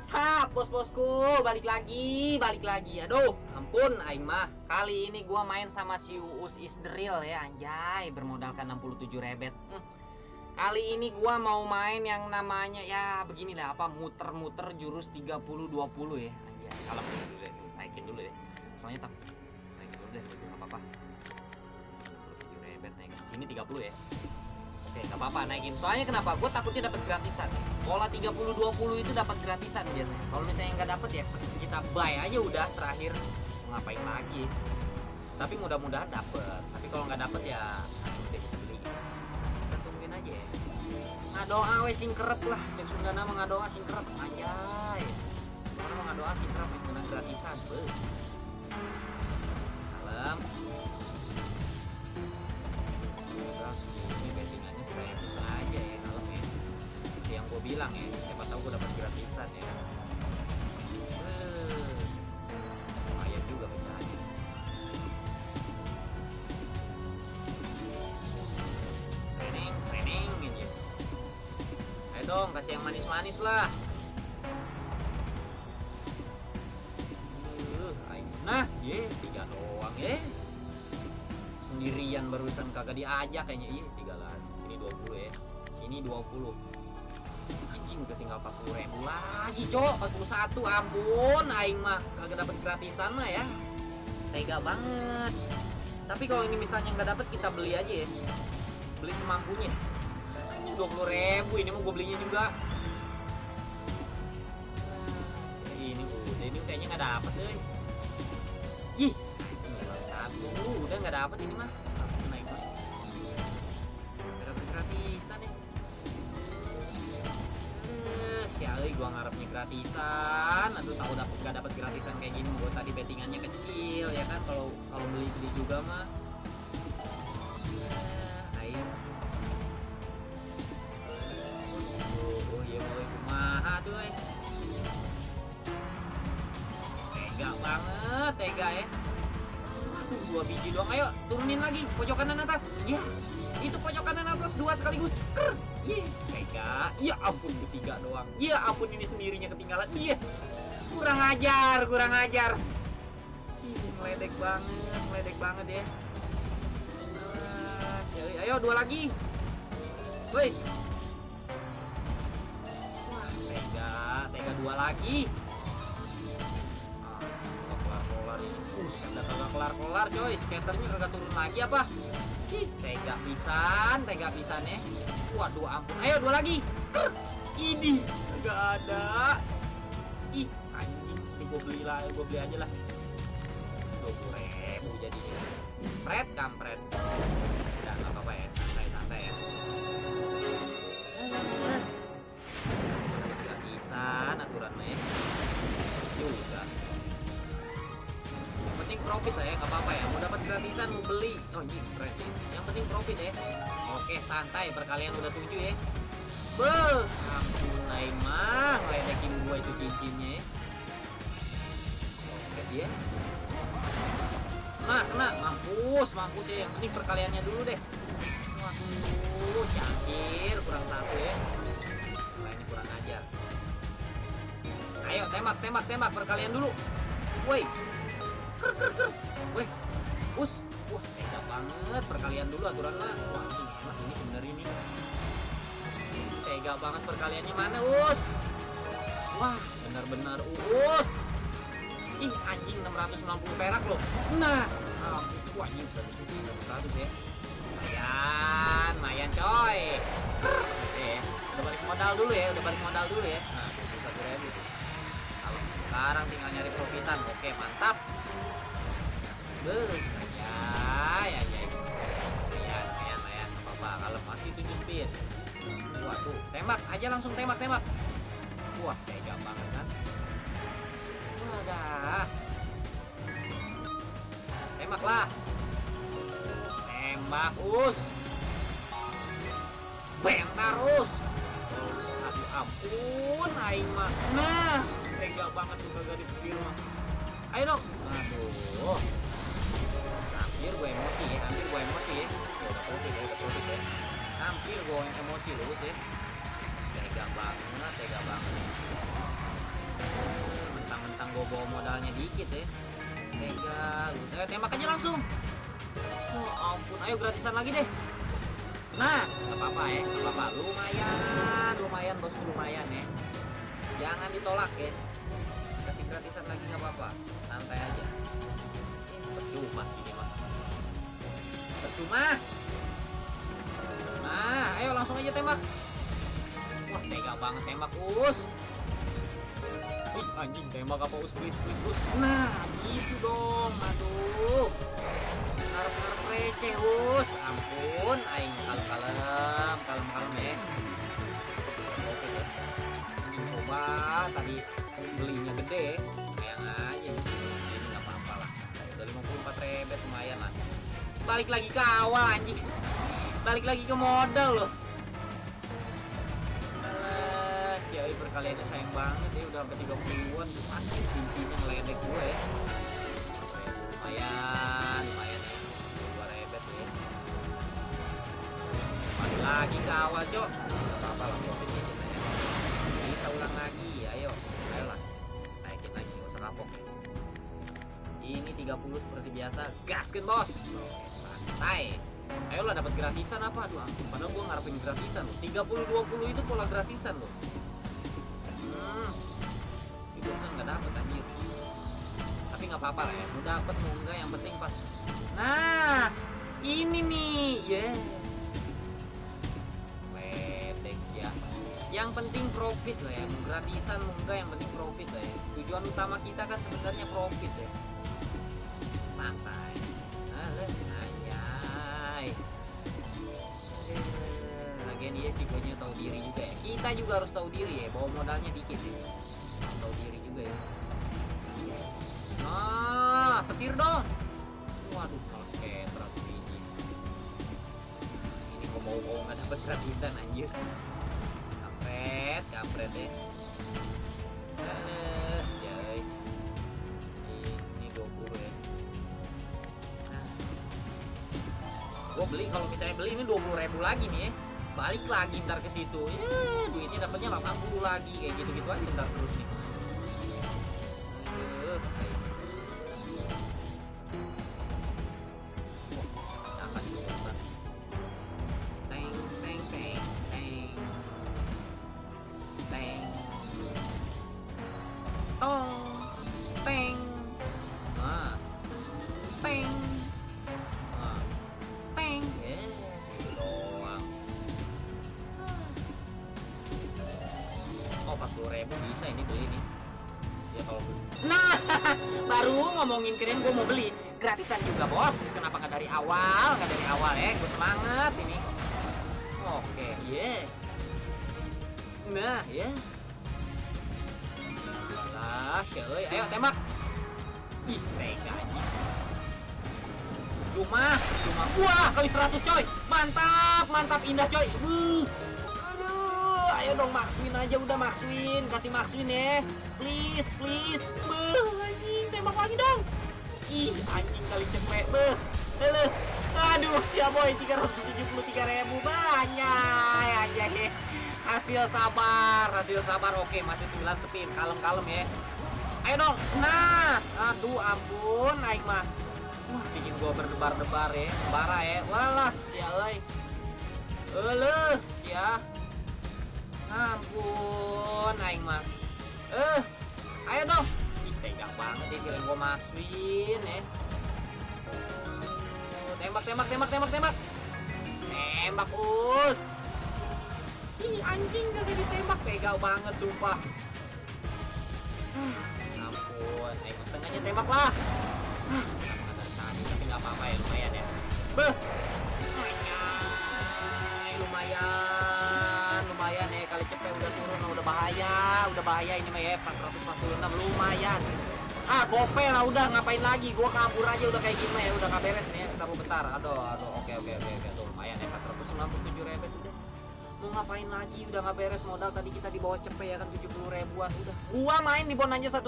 What's bos-bosku. Balik lagi Balik lagi. Aduh Ampun Aing mah Kali ini gua main sama si Uus is the real ya Anjay. Bermodalkan 67 rebet. Hmm. Kali ini gua mau main yang namanya Ya beginilah apa Muter-muter jurus 30-20 ya. Anjay Kalau dulu deh Naikin dulu deh Soalnya tak Naikin dulu deh Gak apa-apa. 67 rebet naikin. Sini 30 ya Oke, nggak apa-apa naikin. Soalnya kenapa? Gue takutnya dapat gratisan. Pola 30-20 itu dapat gratisan biasanya. Kalau misalnya nggak dapat ya kita buy aja udah terakhir. Ngapain lagi? Tapi mudah-mudahan dapat. Tapi kalau nggak dapat ya udah beli. Kita tungguin aja ya. Ngadoa we singkerep lah. Cek Sunda nama ngadoa singkerep. Anjay. Orang mau ngadoa singkerep yang menang gratisan. Be. Bilang ya. Siapa tahu gue dapat gratisan ya. Eh, lumayan juga misalnya. Training training gitu ayo dong kasih yang manis-manis lah. Ayo. nah ye tiga doang ya sendirian barusan kagak diajak kayaknya iya tiga lagi sini 20 ya sini 20 udah tinggal 40 ribu lagi cok. 41 ampun. Aing mah kagak dapat gratisan mah ya. Tega banget. Tapi kalau ini misalnya nggak dapat kita beli aja ya. Beli semampunya. Anjing 20 ribu. Ini mau gue belinya juga. Ini udah ini kayaknya nggak dapat deh ih. Satu udah nggak dapet ini mah. Naik mah. Dapet gratisan ya Eh, Ali gua ngarepnya gratisan. Aduh tahu dapet nggak dapet gratisan kayak gini gua tadi bettingannya kecil ya kan? Kalau kalau beli beli juga mah Eh, ayo oh, iya mau kumaha tuh eh? Tega banget tega ya Aduh, dua biji doang. Ayo turunin lagi pojok kanan atas. Ya atas dua sekaligus Krr. Iya, tega. Ya ampun ketiga doang. Ya ampun ini sendirinya ketinggalan. Iya. Kurang ajar, kurang ajar. Ih, meledek banget, meledek banget ya. Ah, si- ayo dua lagi. Woi. Wah, tega, tega dua lagi. Buset, dah kagak kelar-kelar coy. Skaternya kagak turun lagi apa? Ih, tega pisan, tega pisan ya. Waduh ampun. Ayo dua lagi. Ini nggak ada. Ih, anjing. Ini gue beli lah, gue beli aja lah. Dua puluh ribu jadinya. Pret, kampret. Udah nggak apa-apa ya, santai-santai ya. Gratisan aturan mah ya. Juga. Penting profit lah ya, nggak apa-apa ya. Mau dapat gratisan, mau beli. Oh ini keren. Yang penting profit ya. Oke, santai. Perkalian udah tujuh ya. Beuh, ampun Naimah, ngeledekin gua itu cincinnya ya. Oke dia. Nah, kena, mampus, mampus ya. Yang penting perkaliannya dulu deh. Waduh, cangkir, kurang satu ya. Nah, ini kurang ajar. Ayo, tembak, tembak, tembak. Perkalian dulu. Woi, weh us. Wah tega banget. Perkalian dulu aturan mah wah ini enak ini bener ini. Tega banget perkaliannya. Mana us? Wah benar-benar us. Ih anjing 690 perak loh. Nah ah, wah anjing 100 100 ya. Lumayan lumayan coy. Oke ya. Udah balik modal dulu ya udah balik modal dulu ya. Nah 21 ribu. Kalau sekarang tinggal nyari profitan. Oke mantap Beuh, ya, ya, ya. Lumayan, lumayan, apa-apa. Kalau masih 7 speed. Waduh, tembak aja langsung tembak, tembak. Wah, tega banget kan. Wadah. Tembak lah. Tembak, us. Bang terus. Aduh, ampun, aing mah. Nah, tega banget tuh kagak dipikir. Ayo dong. Aduh hampir gue emosi ya hampir gue emosi ya udah putih ya udah putih ya hampir gue emosi lu sih tega banget tega banget. Bawa modalnya dikit ya tega lu saya tembak aja langsung. Oh ampun. Ayo gratisan lagi deh. Nah nggak apa-apa ya nggak apa-apa. Lumayan lumayan bosku lumayan ya jangan ditolak ya kasih gratisan lagi nggak apa-apa. Santai aja. Percuma ini mah percuma nah ayo langsung aja tembak. Wah tega banget tembak us. Ih, anjing tembak apa us? Please please us. Nah gitu dong aduh. Ngarep ngarep receh us. Ampun aing kalem kalem kalem kalem ya. Oke deh anjing coba tadi belinya gede. Sayang aja ini nggak apa-apa lah. Udah 54 rebet lumayan lah balik lagi ke awal anjing. Balik lagi ke modal loh. Si Ai perkaliannya sayang banget ya. Udah sampai 30-an tuh anjing cincinya ngeledek gue ya. Lumayan lumayan ya. Dua rebet ya. Balik lagi ke awal cok. Gak apa-apa lah profit lah ya kita ulang lagi. Ayo ayolah naikin lagi gak usah kapok. Ini 30 seperti biasa. Gaskin bos santai ayolah dapat gratisan apa aduh ampun padahal gua ngarepin gratisan. Loh 30 20 itu pola gratisan loh. Hmm itu urusan nggak dapet anjir. Tapi nggak apa-apa lah ya mau dapet mau enggak yang penting pas. Nah ini nih yeah ledek ya. Yang penting profit lah ya mau gratisan mau enggak yang penting profit lah ya. Tujuan utama kita kan sebenarnya profit ya. Santai. Alah, lagian dia sih kayaknya tahu diri juga ya. Kita juga harus tahu diri ya bawa modalnya dikit ya. Tahu diri juga ya. Nah petir dong. Waduh malas ketrak biji ini. Kok mau mau nggak dapet gratisan anjir. Kampret kampret ya. Aduh, yay. Ini 20 ya. Gua beli kalau misalnya beli ini 20 ribu lagi nih ya. Balik lagi ntar ke situ. Ya, duitnya dapatnya 80 lagi kayak gitu-gitu aja ntar terus nih. Oh, 40 ribu bisa ini beli nih. Ya kalau beli. Nah, baru ngomongin keren gue mau beli. Gratisan juga bos. Kenapa nggak dari awal? Nggak dari awal ya. Gue semangat ini. Oke, yeah. Nah, ya. Alah, coy. Ayo tembak. Ih, tega. Cuma, cuma wah kali 100 coy. Mantap, mantap indah coy. Uh. Ayo dong Maxwin aja udah Maxwin, kasih Maxwin ya. Please, please. Beuh, anjing, tembak lagi dong. Ih, anjing kali cepet, beuh. Lele. Aduh, boy 373 ribu banyak aja ya. Hasil sabar, hasil sabar. Oke, masih 9 spin. Kalem-kalem ya. Ayo dong. Nah, aduh ampun, aing mah. Wah, bikin gua berdebar-debar ya. Bara ya. Walah, sia euy. Eleuh, sia. Ampun, aing mah. Eh, ayo dong. Ih, tega banget ya kirain gua masukin ya. Tembak, tembak, tembak, tembak, tembak. Tembak, us. Ih, anjing kagak ditembak. Tega banget, sumpah. Ampun, ayo setengahnya tembak lah. Tadi, tapi nggak apa-apa ya, lumayan ya. Beh. Lumayan, lumayan ya. Udah turun, udah bahaya, udah bahaya ini mah ya. 446 lumayan. Ah, gope lah udah ngapain lagi? Gua kabur aja udah kayak gini ya, udah nggak beres nih ya. Taruh bentar. Aduh, aduh. Oke, oke, oke, oke. Lumayan ya 497 rebet udah. Mau ngapain lagi? Udah nggak beres modal tadi kita di bawah cepet ya kan 70 ribuan udah. Gua main di bon aja satu